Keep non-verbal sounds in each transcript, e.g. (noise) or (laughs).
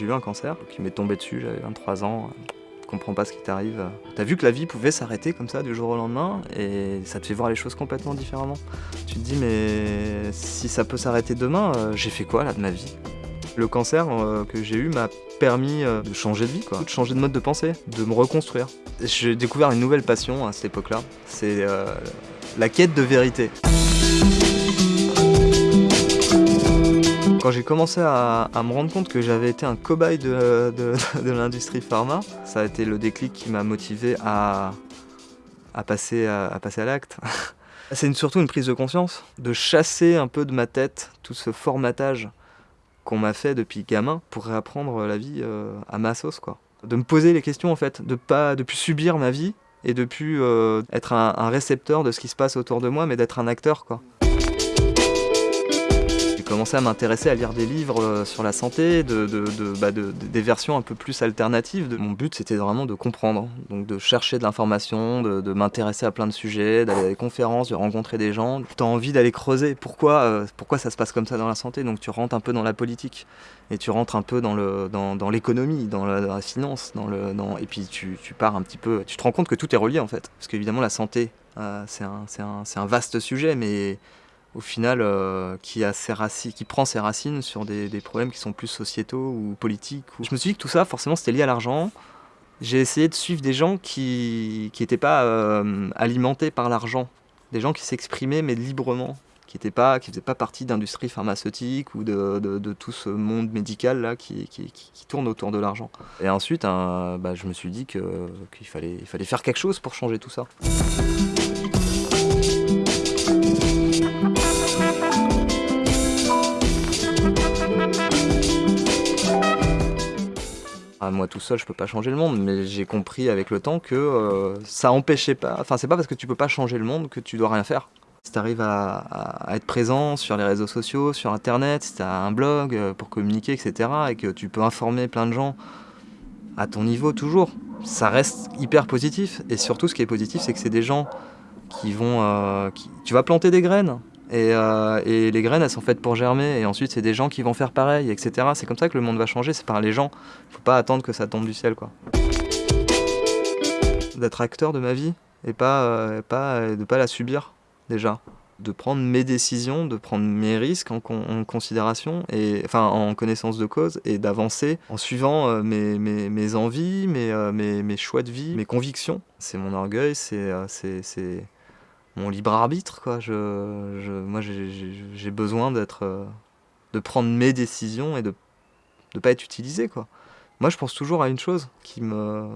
J'ai eu un cancer qui m'est tombé dessus, j'avais 23 ans. Tu comprends pas ce qui t'arrive. T'as vu que la vie pouvait s'arrêter comme ça du jour au lendemain et ça te fait voir les choses complètement différemment. Tu te dis mais si ça peut s'arrêter demain, euh, j'ai fait quoi là de ma vie? Le cancer euh, que j'ai eu m'a permis euh, de changer de vie, de changer de mode de pensée, de me reconstruire. J'ai découvert une nouvelle passion à cette époque-là, c'est la quête de vérité. Quand j'ai commencé à, me rendre compte que j'avais été un cobaye (laughs) de, l'industrie pharma, ça a été le déclic qui m'a motivé à, passer à, l'acte. (laughs) C'est surtout une prise de conscience, de chasser un peu de ma tête tout ce formatage qu'on m'a fait depuis gamin pour réapprendre la vie euh, à ma sauce. Quoi. De me poser les questions en fait, de de plus subir ma vie et de plus euh, être un, un, récepteur de ce qui se passe autour de moi, mais d'être un acteur. quoi commencé à m'intéresser à lire des livres euh, sur la santé, bah, de, des versions un peu plus alternatives. Mon but c'était vraiment de comprendre, donc de chercher de l'information, de, m'intéresser à plein de sujets, d'aller à des conférences, de rencontrer des gens. Tu as envie d'aller creuser pourquoi, euh, pourquoi ça se passe comme ça dans la santé, donc tu rentres un peu dans la politique et tu rentres un peu dans l'économie, dans, dans, la, finance, dans le, et puis tu, pars un petit peu, tu te rends compte que tout est relié en fait. Parce qu'évidemment la santé, euh, c'est un, un, un vaste sujet, mais au final, euh, qui, a ses qui prend ses racines sur des, problèmes qui sont plus sociétaux ou politiques. Je me suis dit que tout ça, forcément, c'était lié à l'argent. J'ai essayé de suivre des gens qui n'étaient pas euh, alimentés par l'argent, des gens qui s'exprimaient mais librement, qui ne faisaient pas partie d'industrie pharmaceutique ou de, tout ce monde médical là qui, qui, tourne autour de l'argent. Et ensuite, bah, je me suis dit qu'il fallait, il fallait faire quelque chose pour changer tout ça. Moi tout seul, je peux pas changer le monde, mais j'ai compris avec le temps que euh, ça empêchait pas. Enfin, c'est pas parce que tu peux pas changer le monde que tu dois rien faire. Si tu arrives à, être présent sur les réseaux sociaux, sur internet, si tu as un blog euh, pour communiquer, etc., et que tu peux informer plein de gens à ton niveau toujours, ça reste hyper positif. Et surtout, ce qui est positif, c'est que c'est des gens qui vont. Euh, tu vas planter des graines euh, et, les graines, elles sont faites pour germer. Et ensuite, c'est des gens qui vont faire pareil, etc. C'est comme ça que le monde va changer, c'est par les gens. Faut pas attendre que ça tombe du ciel, quoi. D'être acteur de ma vie et pas, euh, pas de pas la subir, déjà. De prendre mes décisions, de prendre mes risques en, considération, et, enfin en connaissance de cause, et d'avancer en suivant euh, mes, mes, mes, envies, mes, mes choix de vie, mes convictions. C'est mon orgueil, c'est mon libre arbitre. Quoi. Je, je moi, j'ai besoin d'être, euh, de prendre mes décisions et de ne pas être utilisé. Quoi. Moi, je pense toujours à une chose qui me.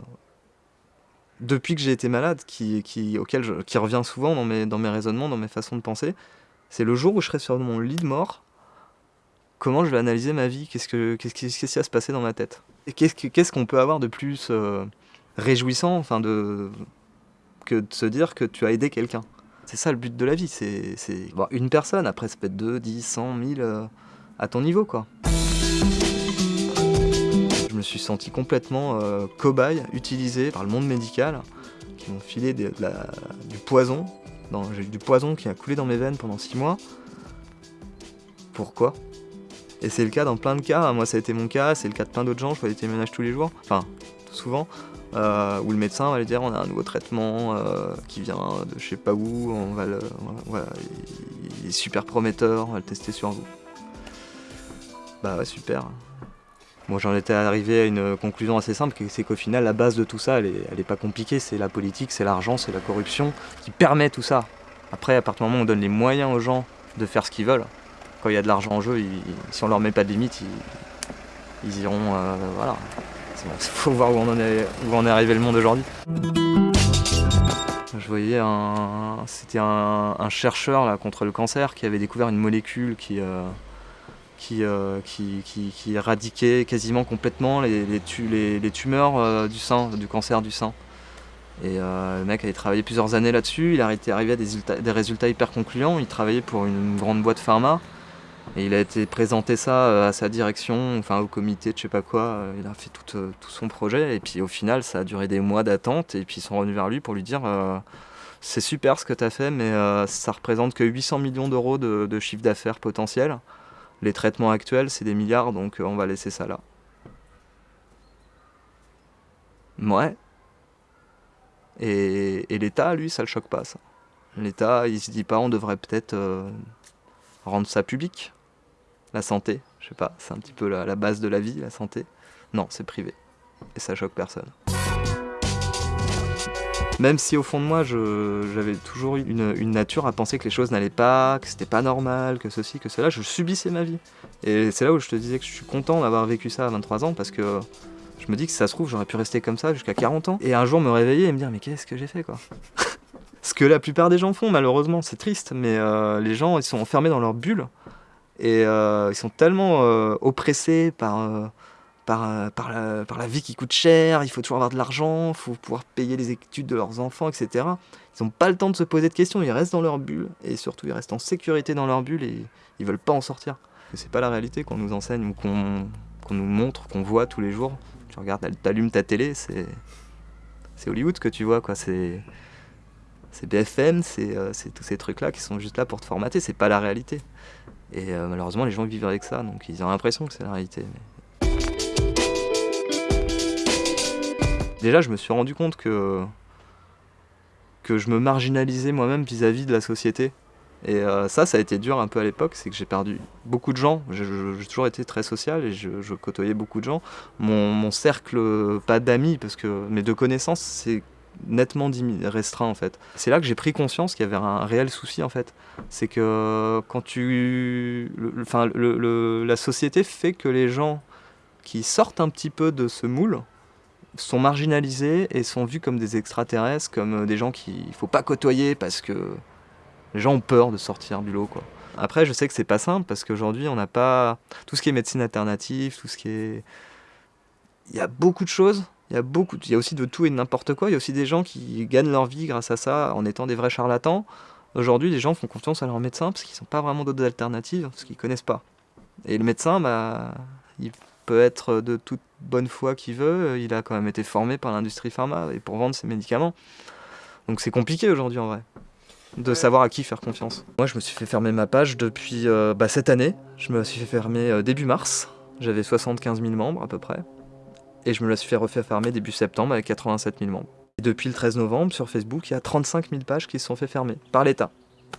Depuis que j'ai été malade, qui, qui, auquel qui revient souvent dans mes, dans mes raisonnements, dans mes façons de penser, c'est le jour où je serai sur mon lit de mort, comment je vais analyser ma vie? Qu'est-ce, que, qu'est-ce, qui, qu'est-ce qui va se passer dans ma tête? Et qu'est-ce, qu'est-ce qu'on peut avoir de plus euh, réjouissant enfin de, que de se dire que tu as aidé quelqu'un? C'est ça le but de la vie, c'est une personne, après ça peut être 2, 10, 100, 1000, à ton niveau quoi. Je me suis senti complètement euh, cobaye, utilisé par le monde médical, qui m'ont filé du poison. J'ai eu du poison qui a coulé dans mes veines pendant 6 mois. Pourquoi? Et c'est le cas dans plein de cas, moi ça a été mon cas, c'est le cas de plein d'autres gens, je fais des témoignages tous les jours, enfin souvent. Euh, où le médecin va lui dire on a un nouveau traitement euh, qui vient de je sais pas où, on va le, il est super prometteur, on va le tester sur vous. Bah ouais, super. Moi j'en étais arrivé à une conclusion assez simple, c'est qu'au final la base de tout ça, elle est, pas compliquée, c'est la politique, c'est l'argent, c'est la corruption qui permet tout ça. Après, à partir du moment où on donne les moyens aux gens de faire ce qu'ils veulent, quand il y a de l'argent en jeu, si on leur met pas de limite, ils, iront, euh, voilà, il (laughs) faut voir où en est, arrivé le monde aujourd'hui. Je voyais un, c'était un, chercheur contre le cancer qui avait découvert une molécule qui, euh, euh, éradiquait quasiment complètement les, tumeurs euh, du sein, du cancer du sein. Et le mec avait travaillé plusieurs années là-dessus, il était arrivé à des résultats hyper concluants, il travaillait pour une grande boîte pharma. Et il a été présenté ça euh, à sa direction, enfin au comité de je sais pas quoi, euh, il a fait tout, euh, tout, son projet et puis au final ça a duré des mois d'attente et puis ils sont revenus vers lui pour lui dire c'est super ce que tu as fait mais ça représente que 800 millions d'euros de, chiffre d'affaires potentiel. Les traitements actuels c'est des milliards donc on va laisser ça là. Ouais. Et, l'État, lui, ça le choque pas, ça. L'État, il se dit pas, on devrait peut-être rendre ça public. La santé, je sais pas, c'est un petit peu la, base de la vie, la santé. Non, c'est privé. Et ça choque personne. Même si au fond de moi, j'avais toujours une, une, nature à penser que les choses n'allaient pas, que c'était pas normal, que ceci, que cela, je subissais ma vie. Et c'est là où je te disais que je suis content d'avoir vécu ça à 23 ans parce que je me dis que si ça se trouve, j'aurais pu rester comme ça jusqu'à 40 ans. Et un jour me réveiller et me dire, mais qu'est-ce que j'ai fait quoi? (laughs) Ce que la plupart des gens font, malheureusement, c'est triste, mais euh, les gens, ils sont enfermés dans leur bulle. Et euh, ils sont tellement euh, oppressés par, par, par, la, vie qui coûte cher, il faut toujours avoir de l'argent, il faut pouvoir payer les études de leurs enfants, etc. Ils n'ont pas le temps de se poser de questions, ils restent dans leur bulle, et surtout ils restent en sécurité dans leur bulle, et ils veulent pas en sortir. C'est pas la réalité qu'on nous enseigne ou qu'on nous montre, qu'on voit tous les jours tu regardes, t'allumes ta télé, c'est Hollywood que tu vois quoi. C'est c'est BFM, euh, c'est tous ces trucs là qui sont juste là pour te formater. C'est pas la réalité. Et euh, malheureusement, les gens vivent avec ça, donc ils ont l'impression que c'est la réalité. Déjà, je me suis rendu compte que que je me marginalisais moi-même vis-à-vis de la société. Et euh, ça, ça a été dur un peu à l'époque, c'est que j'ai perdu beaucoup de gens. J'ai toujours été très social et je, côtoyais beaucoup de gens. Mon, cercle, pas d'amis, parce que mes deux connaissances, c'est nettement restreint en fait. C'est là que j'ai pris conscience qu'il y avait un réel souci en fait. C'est que quand tu... enfin, la société fait que les gens qui sortent un petit peu de ce moule, sont marginalisés et sont vus comme des extraterrestres, comme des gens qu'il ne faut pas côtoyer parce que les gens ont peur de sortir du lot. Quoi. Après, je sais que c'est pas simple parce qu'aujourd'hui, on n'a pas tout ce qui est médecine alternative, tout ce qui est. Il y a beaucoup de choses. Il y a beaucoup. Il y a aussi de tout et de n'importe quoi. Il y a aussi des gens qui gagnent leur vie grâce à ça en étant des vrais charlatans. Aujourd'hui, les gens font confiance à leur médecin parce qu'ils n'ont pas vraiment d'autres alternatives, parce qu'ils connaissent pas. Et le médecin, bah, il peut être de toute bonne foi qu'il veut. Il a quand même été formé par l'industrie pharma et pour vendre ses médicaments. Donc c'est compliqué aujourd'hui en vrai de savoir à qui faire confiance. Moi, je me suis fait fermer ma page depuis euh, bah, cette année. Je me suis fait fermer euh, début mars. J'avais 75 000 membres à peu près. Et je me la suis fait refaire fermer début septembre avec 87 000 membres. Et depuis le 13 novembre, sur Facebook, il y a 35 000 pages qui se sont fait fermer par l'État.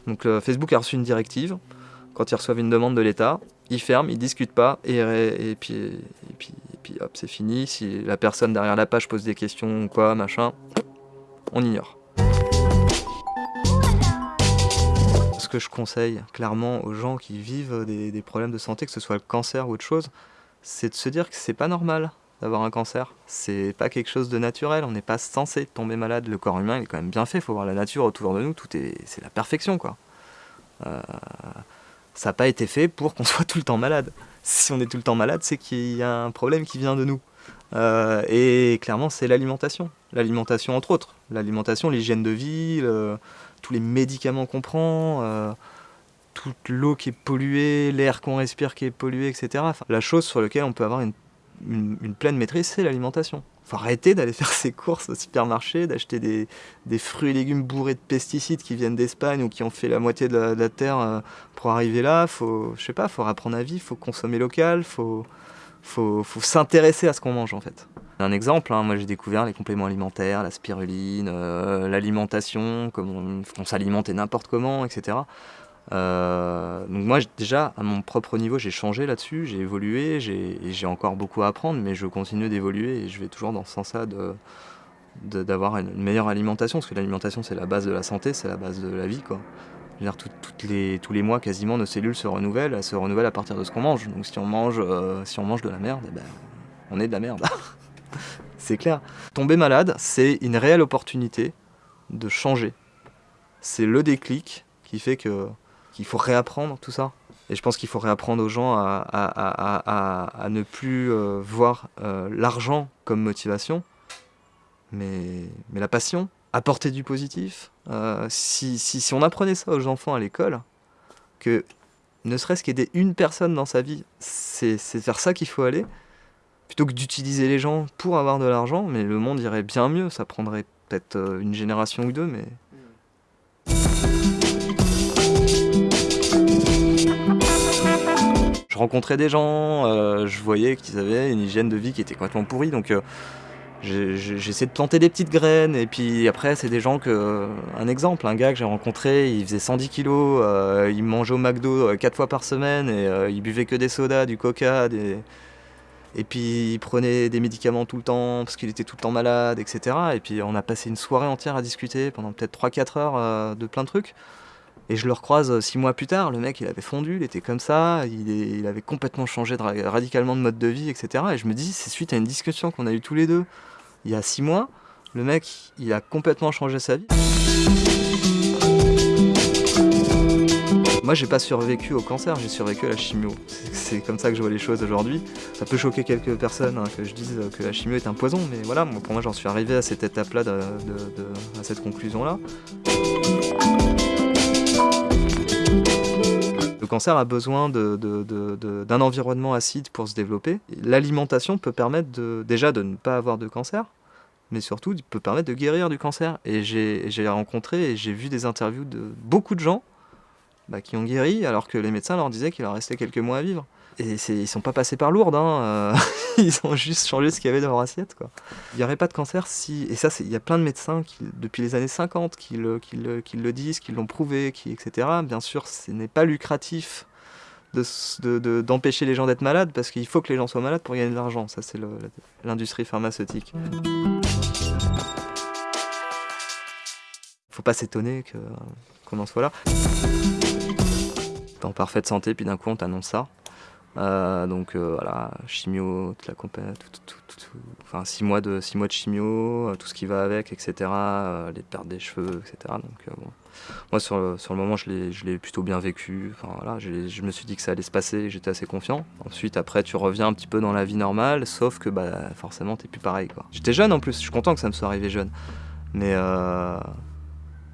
Donc Facebook a reçu une directive. Quand ils reçoivent une demande de l'État, ils ferment, ils discutent pas, et, puis, et, puis, et puis hop, c'est fini. Si la personne derrière la page pose des questions ou quoi, machin, on ignore. ce que je conseille clairement aux gens qui vivent des, problèmes de santé, que ce soit le cancer ou autre chose, c'est de se dire que c'est pas normal d'avoir un cancer. C'est pas quelque chose de naturel, on n'est pas censé tomber malade. Le corps humain est quand même bien fait, il faut voir la nature autour de nous, tout est, c'est la perfection quoi. Euh, ça n'a pas été fait pour qu'on (laughs) soit tout le temps malade. Si on est tout le temps malade, c'est qu'il y a un problème qui vient de nous. Euh, et clairement, c'est l'alimentation. L'alimentation, entre autres. L'alimentation, l'hygiène de vie, tous les médicaments qu'on prend, euh, toute l'eau qui est polluée, l'air qu'on respire qui est pollué, etc. la chose sur laquelle on peut avoir une, pleine maîtrise, c'est l'alimentation. Faut arrêter d'aller (laughs) faire ses courses au supermarché, d'acheter des, fruits et légumes bourrés de pesticides qui viennent d'Espagne ou qui ont fait la moitié de la, terre euh, pour arriver là. Faut, je sais pas, faut apprendre à vivre, faut consommer local, faut, faut, faut s'intéresser à ce qu'on mange en fait. Un exemple, hein, moi j'ai découvert les compléments alimentaires, la spiruline, euh, l'alimentation, comment on, s'alimente n'importe comment, etc. Euh, donc moi déjà à mon propre niveau j'ai changé là-dessus, j'ai évolué, j'ai encore beaucoup à apprendre, mais je continue d'évoluer et je vais toujours dans ce sens-là d'avoir une meilleure alimentation, parce que l'alimentation c'est la base de la santé, c'est la base de la vie quoi. les, tous les mois quasiment nos cellules se renouvellent, elles se renouvellent à partir de ce qu'on mange. Donc si on mange, euh, si on mange de la merde, eh ben, on est de la merde. (laughs) c'est clair. Tomber malade, c'est une réelle opportunité de changer. C'est le déclic qui fait que qu'il faut réapprendre tout ça. Et je pense qu'il faut réapprendre aux gens à, ne plus euh, voir euh, l'argent comme motivation, mais, la passion, apporter du positif. Euh, si, si, si, on apprenait ça aux enfants à l'école, que ne serait-ce qu'aider une personne dans sa vie, c'est vers ça qu'il faut aller, plutôt que d'utiliser les gens pour avoir de l'argent, mais le monde irait bien mieux, ça prendrait peut-être une génération ou deux, mais... Je rencontrais des gens, euh, je voyais qu'ils avaient une hygiène de vie qui était complètement pourrie, donc euh, J'essaie de planter des petites graines et puis après c'est des gens que... Un exemple, un gars que j'ai rencontré, il faisait 110 kilos, euh, il mangeait au McDo 4 fois par semaine et il buvait que des sodas, du coca. Et puis il prenait des médicaments tout le temps parce qu'il était tout le temps malade, etc. Et puis on a passé une soirée entière à discuter pendant peut-être 3-4 heures de plein de trucs. Et je le recroise six mois plus tard, le mec il avait fondu, il était comme ça, il, avait complètement changé radicalement de mode de vie, etc. Et je me dis, c'est suite à une discussion qu'on a eue tous les deux il y a six mois, le mec il a complètement changé sa vie. Moi j'ai pas survécu au cancer, j'ai survécu à la chimio. C'est comme ça que je vois les choses aujourd'hui. Ça peut choquer quelques personnes hein, que je dise que la chimio est un poison, mais voilà, pour moi j'en suis arrivé à cette étape-là, à cette conclusion-là. Cancer a besoin d'un environnement acide pour se développer. L'alimentation peut permettre déjà de ne pas avoir de cancer, mais surtout peut permettre de guérir du cancer. Et j'ai rencontré et j'ai vu des interviews de beaucoup de gens bah, qui ont guéri alors que les médecins leur disaient qu'il leur restait quelques mois à vivre. Et ils sont pas passés par lourdes, hein, euh, (laughs) ils ont juste changé ce qu'il y avait dans leur assiette. Quoi. Il n'y aurait pas de cancer si... Et ça, il y a plein de médecins depuis les années 50 qui le, disent, qui l'ont prouvé, etc. Bien sûr, ce n'est pas lucratif d'empêcher de, les gens d'être malades parce qu'il faut que les gens soient malades pour gagner de l'argent. Ça, c'est l'industrie pharmaceutique. Faut pas s'étonner qu'on en soit là. T'es en parfaite santé, puis d'un coup on t'annonce ça. Euh, donc euh, voilà, chimio, toute la compagnie, enfin 6 mois, de, six mois de chimio, euh, tout ce qui va avec, etc. les pertes des cheveux, etc. Donc. Moi sur le, sur le moment je l'ai plutôt bien vécu, enfin, voilà, je me suis dit que ça allait se passer, j'étais assez confiant. Ensuite après tu reviens un petit peu dans la vie normale, sauf que bah, forcément t'es plus pareil. J'étais jeune en plus, je suis content que ça me soit arrivé jeune. Mais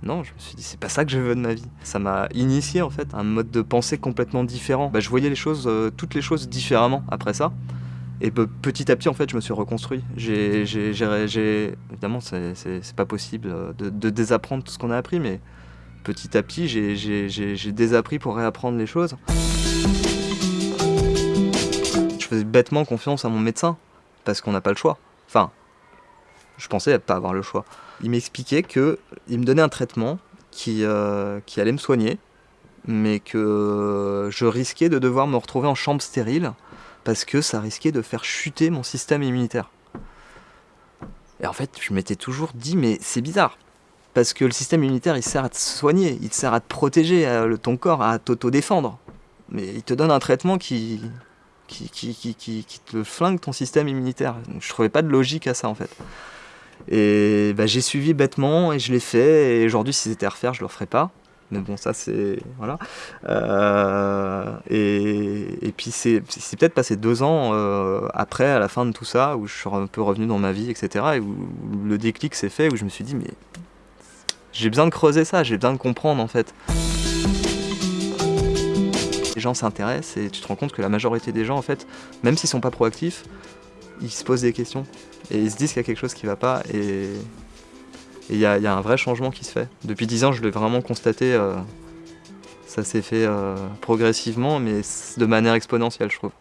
non, je me suis dit, c'est pas ça que je veux de ma vie. Ça m'a initié en fait un mode de pensée complètement différent. Bah, je voyais les choses, euh, toutes les choses différemment après ça. Et petit à petit, en fait, je me suis reconstruit. J'ai, évidemment, c'est pas possible euh, de, désapprendre tout ce qu'on a appris, mais petit à petit, j'ai désappris pour réapprendre les choses. Je faisais bêtement confiance à mon médecin, parce qu'on n'a pas le choix. Enfin, je pensais pas avoir le choix. Il m'expliquait qu'il me donnait un traitement qui, euh, qui allait me soigner, mais que je risquais de devoir me retrouver en chambre stérile parce que ça risquait de faire chuter mon système immunitaire. Et en fait, je m'étais toujours dit, mais c'est bizarre. Parce que le système immunitaire, il sert à te soigner, il sert à te protéger, à, ton corps, à t'auto-défendre. Mais il te donne un traitement qui, te flingue ton système immunitaire. Je trouvais pas de logique à ça, en fait. Et bah, j'ai suivi bêtement et je l'ai fait. Et aujourd'hui, si c'était à refaire, je le referais pas. Mais bon, ça c'est. Voilà. Euh, et, et, puis c'est peut-être passé deux ans euh, après, à la fin de tout ça, où je suis un peu revenu dans ma vie, etc. Et où, le déclic s'est fait, où je me suis dit, mais j'ai besoin de creuser ça, j'ai besoin de comprendre en fait. Les gens s'intéressent et tu te rends compte que la majorité des gens, en fait, même s'ils sont pas proactifs, ils se posent des questions et ils se disent qu'il y a quelque chose qui va pas et il y, a un vrai changement qui se fait. Depuis 10 ans, je l'ai vraiment constaté, euh, ça s'est fait euh, progressivement, mais de manière exponentielle, je trouve.